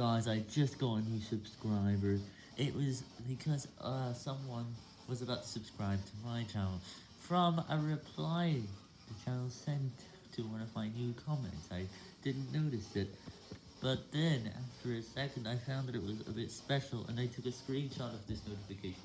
Guys, I just got a new subscriber. It was because uh, someone was about to subscribe to my channel from a reply the channel sent to one of my new comments. I didn't notice it. But then, after a second, I found that it was a bit special, and I took a screenshot of this notification.